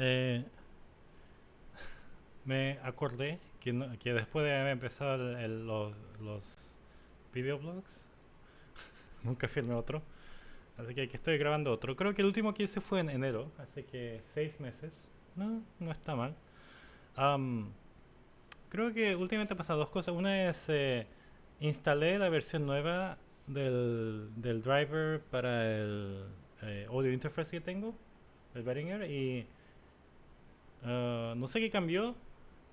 Eh, me acordé que, no- que después de haber empezado el- el- los, los videoblogs, nunca filmé otro. Así que aquí estoy grabando otro. Creo que el último que hice fue en enero, así que seis meses. No, no está mal. Am, creo que últimamente han pasado dos cosas. Una es eh, instalé la versión nueva del, del driver para el eh, audio interface que tengo, el Behringer, y ah, no sé qué cambió.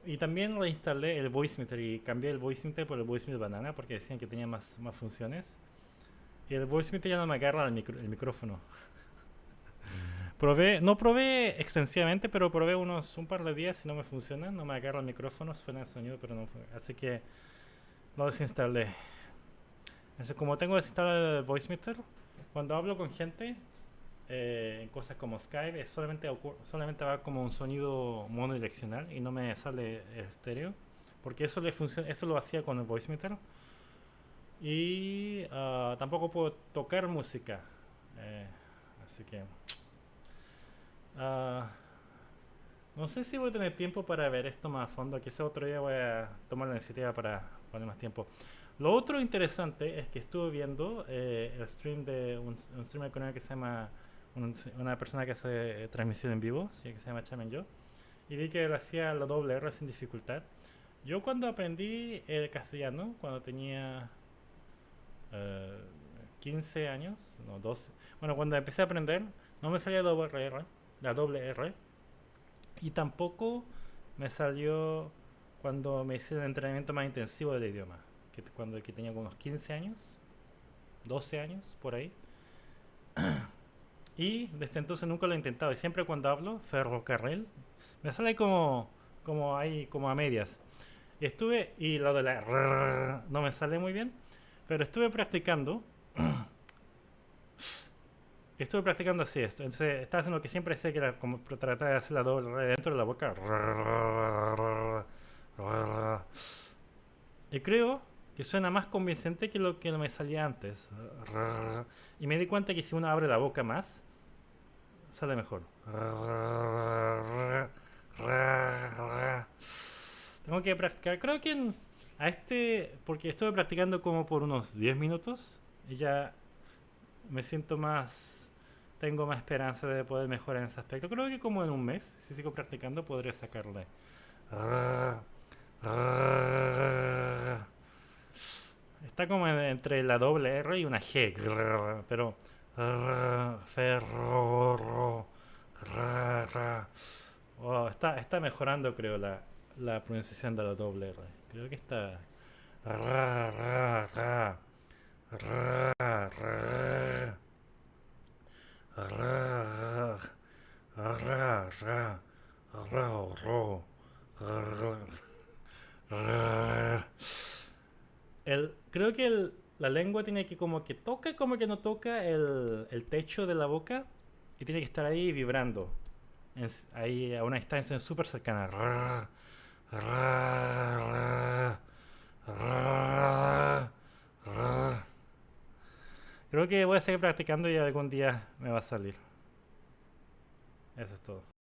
Y también le instalé el VoiceMeter y cambié el VoiceMeter por el VoiceMeter Banana porque decían que tenía más, más funciones. Y el VoiceMeter ya no me agarra el, el micrófono. Probé, no probé extensivamente, pero probé unos un par de días y no me funciona, no me agarra el micrófono, suena el sonido, pero no Así que lo desinstalé. Entonces, como tengo desinstalado el VoiceMeter, cuando hablo con gente, eh, en cosas como Skype, es solamente, solamente va como un sonido monodireccional y no me sale estéreo, porque eso, le funciona, eso lo hacía con el VoiceMeter. Y ah, tampoco puedo tocar música, eh, así que... Ah, no sé si voy a tener tiempo para ver esto más a fondo. Quizá otro día voy a tomar la iniciativa para poner más tiempo. Lo otro interesante es que estuve viendo eh, el stream de un, un streamer que se llama un- una persona que hace eh, transmisión en vivo, sí, que se llama Chamen Yo, y vi que él hacía la doble R sin dificultad. Yo cuando aprendí el castellano, cuando tenía eh, 15 años, no 12, bueno, cuando empecé a aprender, no me salía doble R, la doble R, y tampoco me salió cuando me hice el entrenamiento más intensivo del idioma, que cuando que tenía unos 15 años, 12 años, por ahí. Y desde entonces nunca lo he intentado. Y siempre cuando hablo, ferrocarril, me sale como, como ahí, como a medias. Y estuve, y lo de la rrr no me sale muy bien, pero estuve practicando. Estuve practicando así esto. Entonces estaba haciendo lo que siempre sé que era como tratar de hacer la doble R dentro de la boca. Y creo que suena más convincente que lo que me salía antes. Y me di cuenta que si uno abre la boca más, sale mejor. Tengo que practicar. Creo que en- a este, porque estuve practicando como por unos 10 minutos y ya me siento más, tengo más esperanza de poder mejorar en ese aspecto. Creo que como en un mes, si sigo practicando, podré sacarle. Está como en- entre la doble R y una G, pero ferro, Oh, está, está mejorando, creo, la, pronunciación de la doble R. Creo que está. El, creo que el- la lengua tiene que como que toca, como que no toca el, el techo de la boca y tiene que estar ahí vibrando. En ahí a una distancia súper cercana. Creo que voy a seguir practicando y algún día me va a salir. Eso es todo.